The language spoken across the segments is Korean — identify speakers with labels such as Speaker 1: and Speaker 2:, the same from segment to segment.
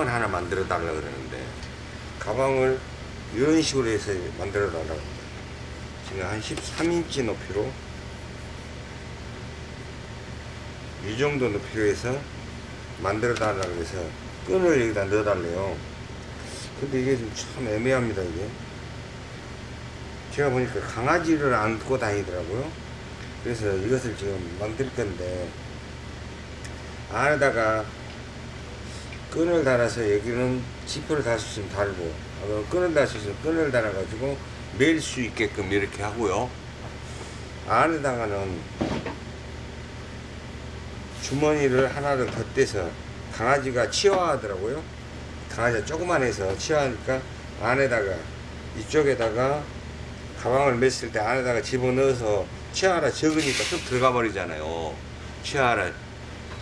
Speaker 1: 가방을 하나 만들어 달라 그러는데 가방을 이런 식으로 해서 만들어 달라고. 지금 한 13인치 높이로 이 정도 높이로 해서 만들어 달라고 해서 끈을 여기다 넣어 달래요. 근데 이게 좀 참 애매합니다 이게. 제가 보니까 강아지를 안고 다니더라고요. 그래서 이것을 지금 만들 건데 안에다가 끈을 달아서 여기는 지퍼를 달 수 있으면 달고 어, 끈을 달 수 있으면 끈을 달아 가지고 멜 수 있게끔 이렇게 하고요. 안에다가는 주머니를 하나를 덧대서 강아지가 치와하더라고요. 강아지가 조그만 해서 치와하니까 안에다가 이쪽에다가 가방을 맸을 때 안에다가 집어넣어서 치아라 적으니까 쑥 들어가 버리잖아요. 치아라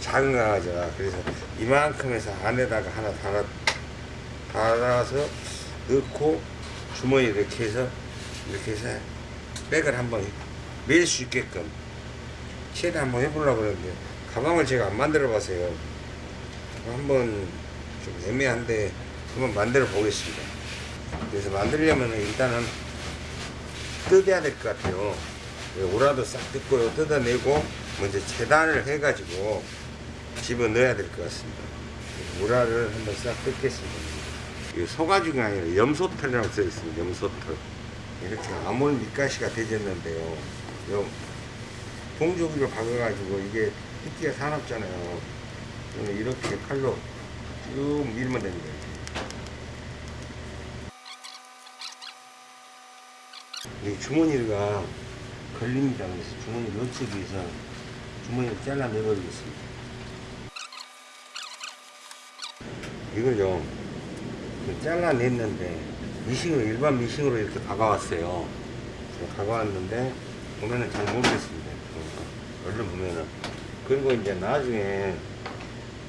Speaker 1: 작은 강아지라 그래서 이만큼 해서 안에다가 하나 달아, 달아서 넣고 주머니 이렇게 해서 이렇게 해서 백을 한번 멜수 있게끔 최대 한번 해보려고 그러는데 가방을 제가 안 만들어 봤어요. 한번 좀 애매한데 한번 만들어 보겠습니다. 그래서 만들려면 일단은 뜯어야 될 것 같아요. 오라도 싹 뜯고요. 뜯어내고 먼저 재단을 해가지고 집어 넣어야 될 것 같습니다. 오라를 한번 싹 뜯겠습니다. 이 소가죽이 아니라 염소털이라고 써 있습니다. 염소털. 이렇게 아몰 밑가시가 되졌는데요. 요 봉조기로 박아가지고 이게 핏기가 사납잖아요. 이렇게 칼로 쭉 밀면 됩니다. 이 주머니가 걸립니다. 그래서 주머니를 넣기 위해서 주머니를 잘라내버리겠습니다. 이걸요, 그 잘라냈는데, 미싱으로, 일반 미싱으로 이렇게 박아왔어요. 박아왔는데, 보면은 잘 모르겠습니다. 얼른 보면은. 그리고 이제 나중에,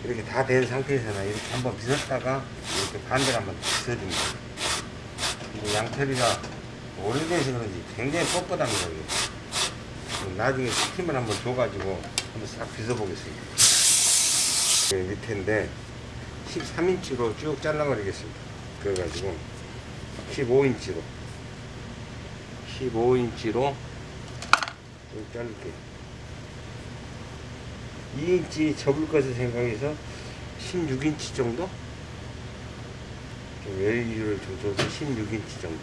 Speaker 1: 이렇게 다 된 상태에서는 이렇게 한번 빗었다가, 이렇게 반대로 한번 빗어줍니다. 근데 양털이가 오래돼서 그런지 굉장히 뻣뻣합니다. 이게. 나중에 스팀을 한번 줘가지고 한번 싹 빗어보겠습니다. 네, 밑에인데 13인치로 쭉 잘라버리겠습니다. 그래가지고 15인치로 15인치로 쭉 자를게요. 2인치 접을 것을 생각해서 16인치 정도? 좀 여유를 좀 줘서 16인치 정도.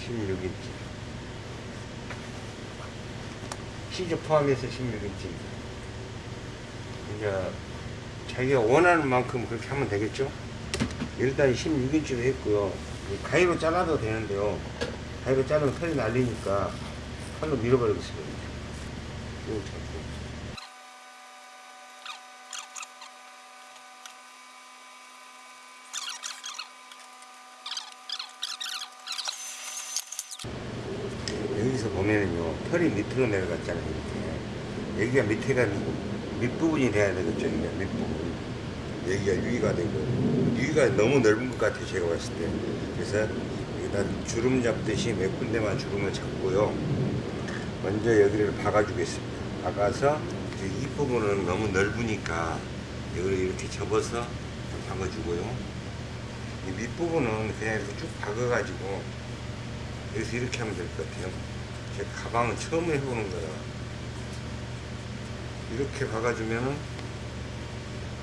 Speaker 1: 16인치. 시즈 포함해서 16인치입니다. 이제 자기가 원하는 만큼 그렇게 하면 되겠죠? 일단 16인치로 했고요. 가위로 잘라도 되는데요. 가위로 자르면 털이 날리니까 칼로 밀어버리겠습니다. 여기서 보면은요 털이 밑으로 내려갔잖아요 이렇게 여기가 밑에 가 밑부분이 돼야 되겠죠 이게 밑부분. 여기가 위가 되고. 위가 너무 넓은 것 같아요 제가 봤을 때. 그래서 여기다 주름 잡듯이 몇 군데만 주름을 잡고요. 먼저 여기를 박아 주겠습니다. 박아서 이 부분은 너무 넓으니까 여기를 이렇게 접어서 박아 주고요. 이 밑부분은 그냥 이렇게 쭉 박아 가지고 여기서 이렇게 하면 될 것 같아요. 제 가방은 처음 해보는 거라. 이렇게 박아주면은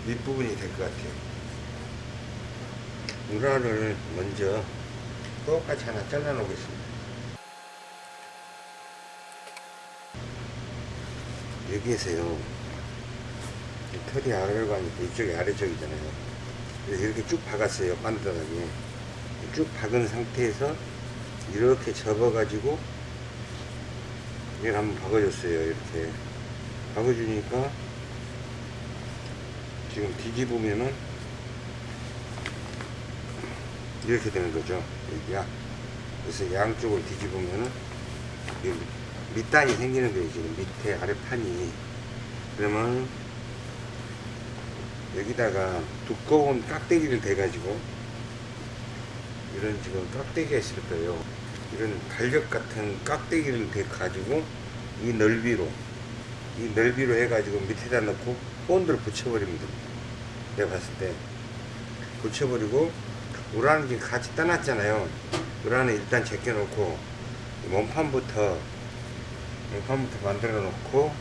Speaker 1: 밑부분이 될 것 같아요. 우라를 먼저 똑같이 하나 잘라 놓겠습니다. 여기에서요, 이 털이 아래로 가니까 이쪽이 아래쪽이잖아요. 그래서 이렇게 쭉 박았어요, 반듯하게. 쭉 박은 상태에서 이렇게 접어 가지고 이걸 한번 박아줬어요 이렇게 박아주니까 지금 뒤집으면은 이렇게 되는 거죠. 여기야 그래서 양쪽을 뒤집으면은 밑단이 생기는 거예요 지금. 밑에 아래판이. 그러면 여기다가 두꺼운 깍대기를 대가지고 이런 지금 깍대기가 있을 거예요. 이런 달력 같은 깍대기를 대 가지고 이 넓이로 이 넓이로 해가지고 밑에다 넣고 본드를 붙여버리면 됩니다. 내가 봤을 때. 고쳐버리고 우라는 지금 같이 떠났잖아요. 우라는 일단 제껴놓고 몸판부터 몸판부터 만들어 놓고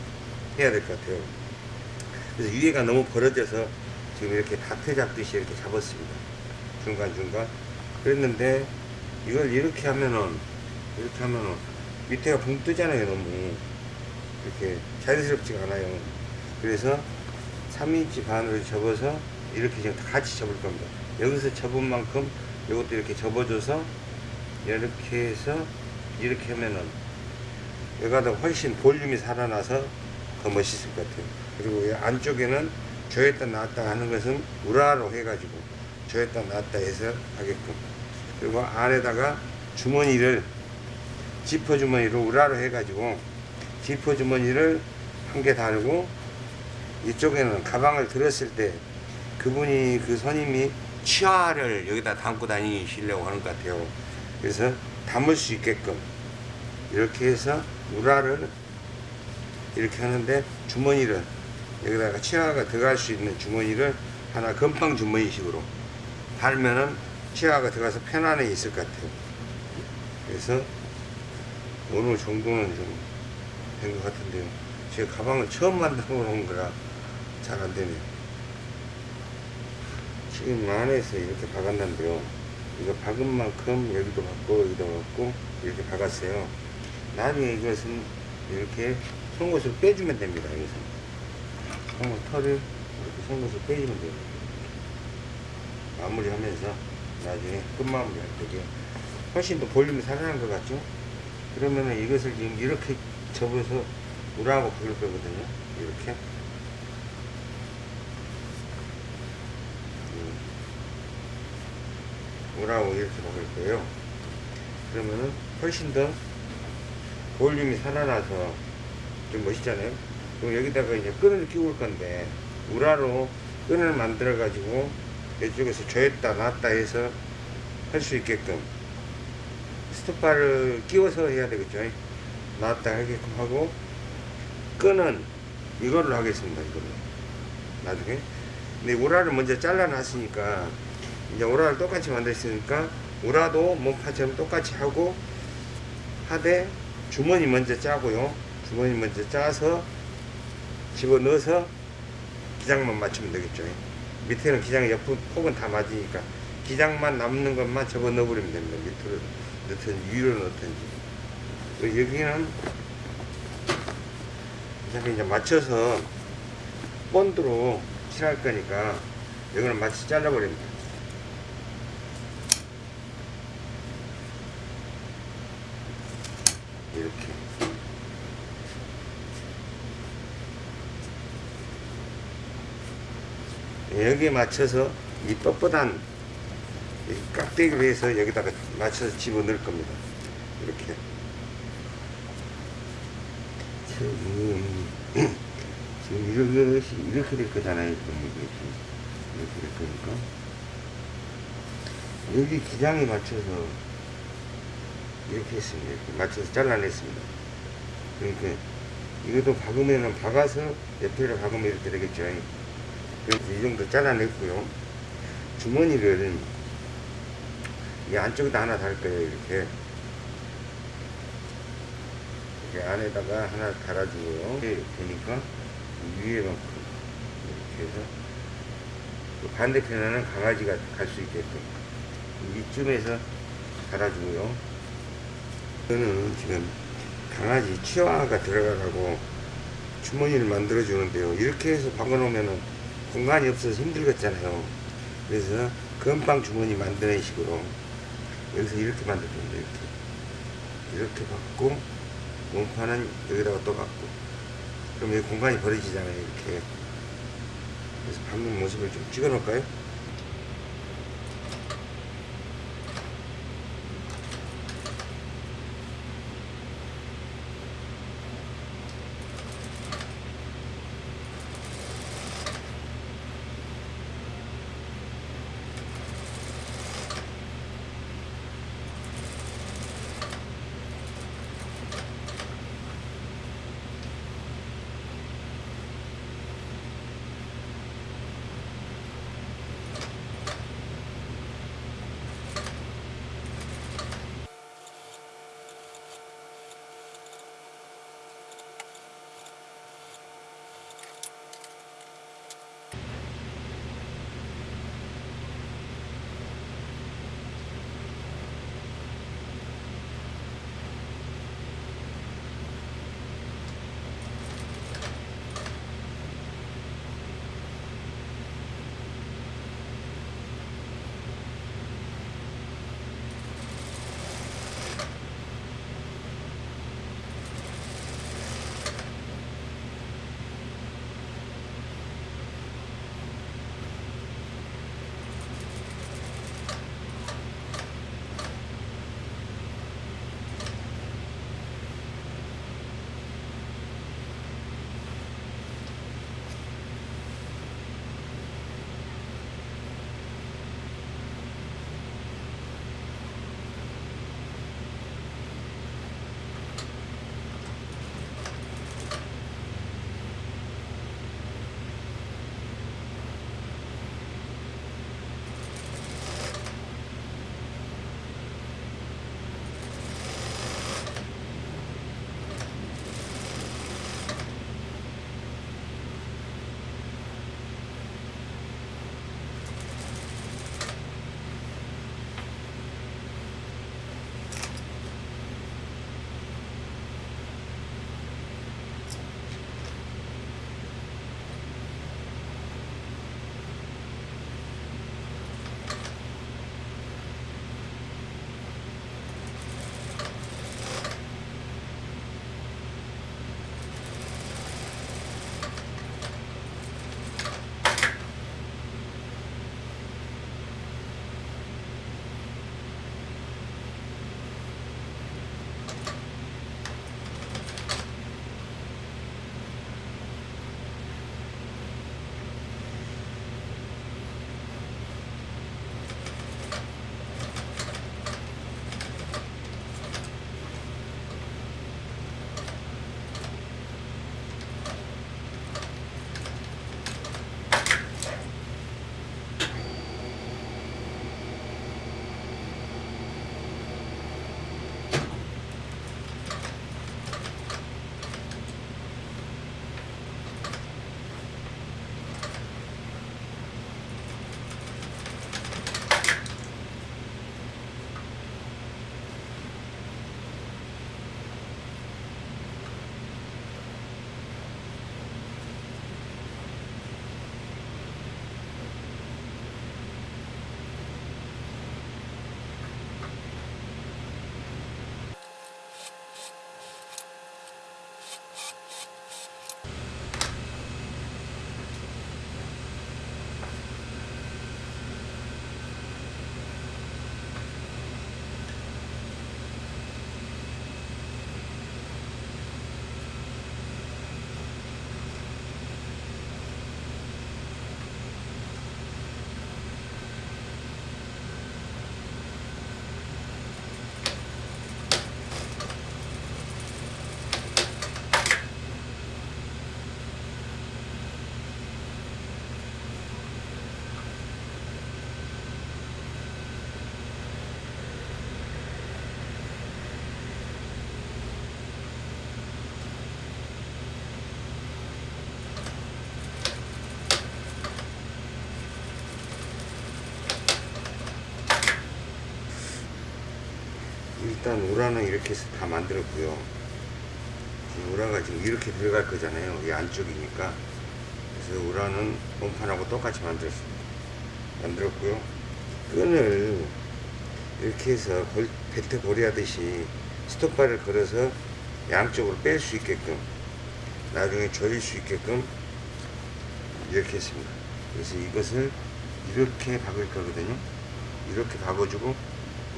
Speaker 1: 해야 될 것 같아요. 그래서 위에가 너무 벌어져서 지금 이렇게 다트 잡듯이 이렇게 잡았습니다. 중간중간. 그랬는데 이걸 이렇게 하면은 이렇게 하면은 밑에가 붕 뜨잖아요 너무 이렇게 자연스럽지가 않아요. 그래서 3인치 반으로 접어서 이렇게 지금 다 같이 접을 겁니다. 여기서 접은 만큼 이것도 이렇게 접어줘서 이렇게 해서 이렇게 하면은 여기가 더 훨씬 볼륨이 살아나서 더 멋있을 것 같아요. 그리고 이 안쪽에는 조였다 놨다 하는 것은 우라로 해가지고 조였다 놨다 해서 하게끔. 그리고 안에다가 주머니를 지퍼 주머니로 우라로 해가지고 지퍼 주머니를 한개 달고 이쪽에는 가방을 들었을 때 그분이 그 손님이 치아를 여기다 담고 다니시려고 하는 것 같아요. 그래서 담을 수 있게끔 이렇게 해서 우라를 이렇게 하는데 주머니를 여기다가 치아가 들어갈 수 있는 주머니를 하나 건빵 주머니식으로 달면은 치아가 들어가서 편안해 있을 것 같아요. 그래서 어느 정도는 좀 된 것 같은데요. 제가 가방을 처음 만들어 놓은 거라 잘 안 되네요. 지금 안에서 이렇게 박았는데요. 이거 박은 만큼 여기도 박고 여기도 박고 이렇게 박았어요. 나중에 이것은 이렇게 송곳을 빼주면 됩니다 여기서. 송곳 털을 이렇게 송곳을 빼주면 돼요. 마무리하면서 나중에 끝마무리 할 때게 훨씬 더 볼륨이 살아난 것 같죠? 그러면은 이것을 지금 이렇게 접어서 우라하고 박을 거거든요. 이렇게. 우라하고 이렇게 박을 거예요. 그러면은 훨씬 더 볼륨이 살아나서 좀 멋있잖아요. 그럼 여기다가 이제 끈을 끼울 건데 우라로 끈을 만들어 가지고 이쪽에서 조였다 놨다 해서 할 수 있게끔 스톱바를 끼워서 해야 되겠죠 놨다 하게끔 하고 끈은 이걸로 하겠습니다 이걸로 나중에. 근데 우라를 먼저 잘라 놨으니까 이제 우라를 똑같이 만들었으니까 우라도 몸파처럼 똑같이 하고 하되 주머니 먼저 짜고요. 주머니 먼저 짜서 집어넣어서 기장만 맞추면 되겠죠. 밑에는 기장 옆 폭은 다 맞으니까 기장만 남는 것만 접어 넣어버리면 됩니다. 밑으로 넣든지 위로 넣든지 여기는 어차피 이제 맞춰서 본드로 칠할 거니까 여기는 마치 잘라버립니다. 이렇게. 여기에 맞춰서 이 뻣뻣한 이 깍대기를 해서 여기다가 맞춰서 집어넣을 겁니다. 이렇게 지금 이것이 이렇게 될 거잖아요 이렇게 될 거니까 여기 기장에 맞춰서 이렇게 했습니다 이렇게 맞춰서 잘라냈습니다 그러니까 이것도 박으면은 박아서 옆에를 박으면 이렇게 되겠죠 그래서 이 정도 잘라냈고요 주머니를 이 안쪽에다 하나 달 거예요 이렇게 이렇게 안에다가 하나 달아주고요. 이렇게 되니까 위에만큼 이렇게 해서 또 반대편에는 강아지가 갈 수 있게끔 이쯤에서 달아주고요. 이거는 지금 강아지 치와가 들어가라고 주머니를 만들어 주는데요. 이렇게 해서 박아놓으면 공간이 없어서 힘들겠잖아요. 그래서 건빵 주머니 만드는 식으로 여기서 이렇게 만들어줍니다. 이렇게. 이렇게 받고 몸판은 여기다가 또 받고 그럼 여기 공간이 벌어지잖아요 이렇게 그래서 방금 모습을 좀 찍어 놓을까요? 일단 우라는 이렇게 해서 다 만들었고요. 우라가 지금 이렇게 들어갈 거잖아요. 이 안쪽이니까. 그래서 우라는 원판하고 똑같이 만들었습니다. 만들었고요. 끈을 이렇게 해서 골, 벨트 고리 하듯이 스톱바를 걸어서 양쪽으로 뺄 수 있게끔 나중에 조일 수 있게끔 이렇게 했습니다. 그래서 이것을 이렇게 박을 거거든요. 이렇게 박아주고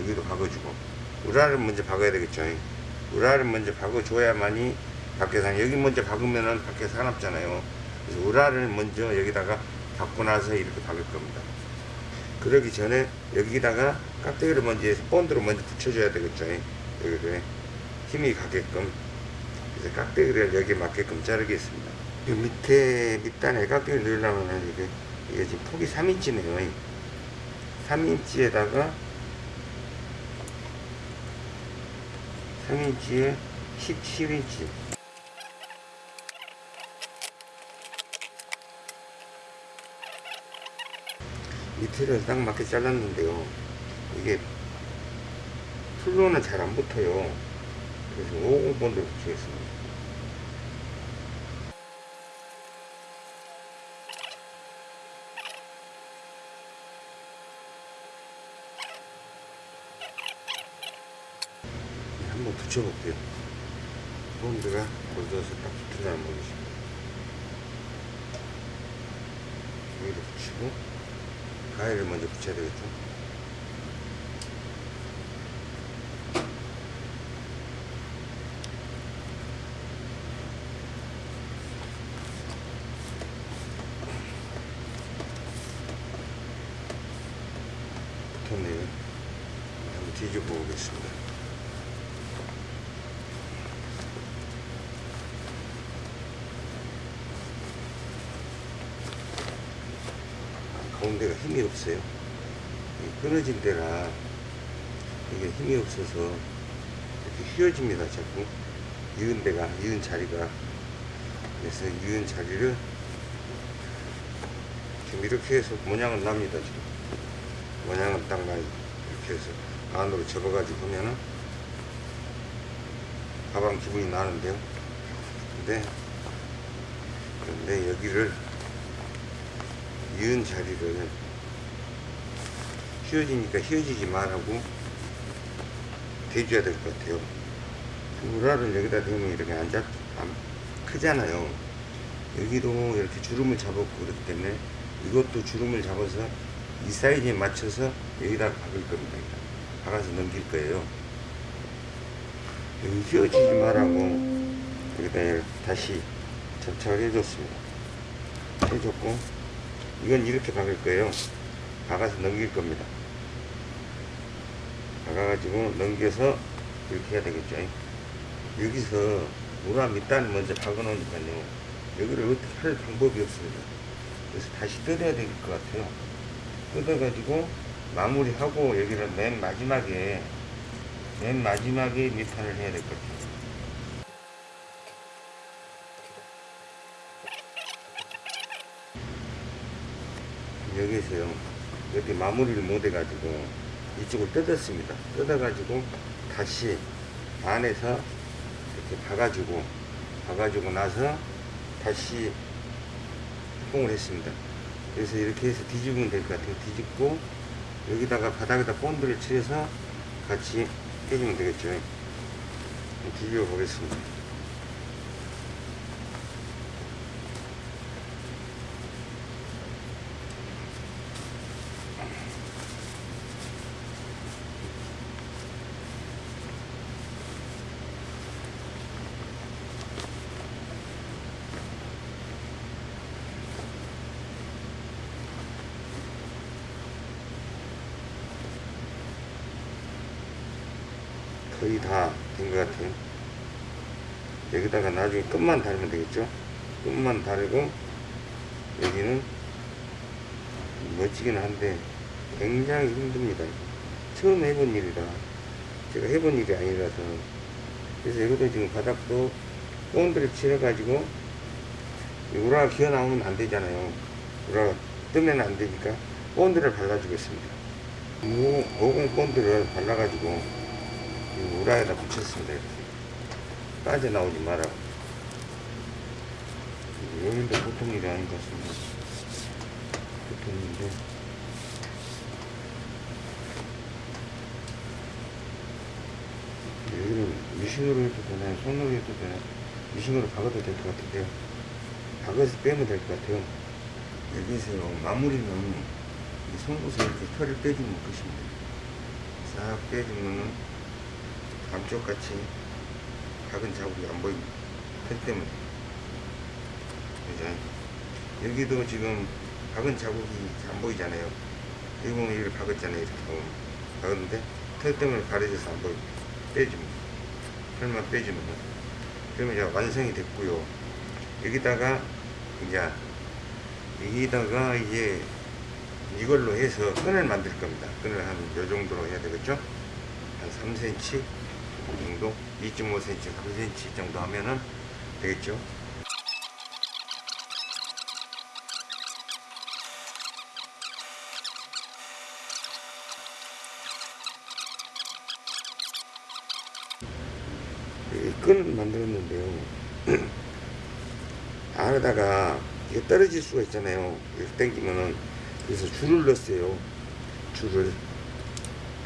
Speaker 1: 여기도 박아주고 우라를 먼저 박아야 되겠죠. 우라를 먼저 박아줘야만이 밖에서 여기 먼저 박으면은 밖에 사납잖아요. 그래서 우라를 먼저 여기다가 박고 나서 이렇게 박을 겁니다. 그러기 전에 여기다가 깍두기를 먼저 해서 본드로 먼저 붙여줘야 되겠죠. 여기를 힘이 가게끔 그래서 깍두기를 여기에 맞게끔 자르겠습니다. 이 밑에 밑단에 깍두기를 넣으려면 이게 이게 지금 폭이 3인치네요. 3인치에다가 3인치에 17인치 밑에를 딱 맞게 잘랐는데요. 이게 풀로는 잘 안 붙어요. 그래서 50번도 붙이겠습니다. 네, 한번 붙여볼게요. 본드가 골져서 딱 붙으려는 모르겠습니다. 여기도 붙이고 가위를 먼저 붙여야 되겠죠. 붙었네요. 한번 뒤집어 보겠습니다. 가운데가 힘이 없어요. 이 끊어진 데라 이게 힘이 없어서 이렇게 휘어집니다. 자꾸 이은 데가 이은 자리가 그래서 이은 자리를 지금 이렇게 해서 모양은 납니다. 지금 모양은 딱 나요. 이렇게 해서 안으로 접어가지고 보면은 가방 기분이 나는데요. 근데 근데 여기를 이은 자리를 휘어지니까 휘어지지 말라고 대줘야 될 것 같아요. 우라를 여기다 대면 이렇게 안 잡, 안 크잖아요. 여기도 이렇게 주름을 잡았고 그렇기 때문에 이것도 주름을 잡아서 이 사이즈에 맞춰서 여기다 박을 겁니다. 박아서 넘길 거예요. 여기 휘어지지 말라고 여기다 다시 접착을 해줬습니다. 해줬고 이건 이렇게 박을 거예요. 박아서 넘길 겁니다. 박아가지고 넘겨서 이렇게 해야 되겠죠. 여기서 우라 밑단을 먼저 박아놓으니까요. 여기를 어떻게 할 방법이 없습니다. 그래서 다시 뜯어야 될 것 같아요. 뜯어가지고 마무리하고 여기를 맨 마지막에 맨 마지막에 밑판을 해야 될 것 같아요. 여기서요 이렇게 마무리를 못 해가지고 이쪽을 뜯었습니다. 뜯어가지고 다시 안에서 이렇게 박아주고 박아주고 나서 다시 뽕을 했습니다. 그래서 이렇게 해서 뒤집으면 될 것 같아요. 뒤집고 여기다가 바닥에다 본드를 칠해서 같이 해주면 되겠죠. 뒤집어 보겠습니다 거의 다 된 것 같아요. 여기다가 나중에 끝만 달면 되겠죠? 끝만 달고 여기는 멋지긴 한데 굉장히 힘듭니다. 처음 해본 일이라 제가 해본 일이 아니라서 그래서 이것도 지금 바닥도 본드를 칠해가지고 우라가 기어 나오면 안 되잖아요. 우라가 뜨면 안 되니까 본드를 발라주겠습니다. 50 본드를 발라가지고 이 우라에다 붙였습니다. 이렇게. 빠져나오지 마라. 여기도 보통 일이 아닌 것 같습니다. 보통 일인데. 여기는 미싱으로 해도 되나요? 손으로 해도 되나요? 미싱으로 박아도 될 것 같은데요. 박아서 빼면 될 것 같아요. 여기서요, 마무리는 이 송곳을 이렇게 털을 빼주는 것입니다. 싹 빼주면은 감쪽 같이 박은 자국이 안 보입니다. 털 때문에. 그죠? 여기도 지금 박은 자국이 안 보이잖아요. 여기 보면 여기를 박았잖아요. 이렇게. 박았는데 털 때문에 가려져서 안 보입니다. 빼줍니다. 털만 빼주면. 그러면 이제 완성이 됐고요. 여기다가 이제 여기다가 이제 이걸로 해서 끈을 만들 겁니다. 끈을 한 요 정도로 해야 되겠죠? 한 3cm 정도, 2.5cm, 3cm 정도 하면은 되겠죠? 이 끈을 만들었는데요. 안에다가 이게 떨어질 수가 있잖아요. 이렇게 당기면은 그래서 줄을 넣었어요. 줄을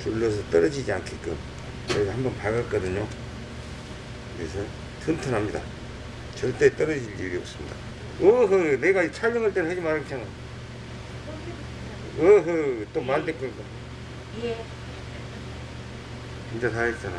Speaker 1: 줄 넣어서 떨어지지 않게끔 저희가 한번 박았거든요. 그래서 튼튼합니다. 절대 떨어질 일이 없습니다. 어허, 내가 촬영할 때는 하지 말았잖아. 어허, 또 만들 거니까.
Speaker 2: 예.
Speaker 1: 진짜 다 했잖아.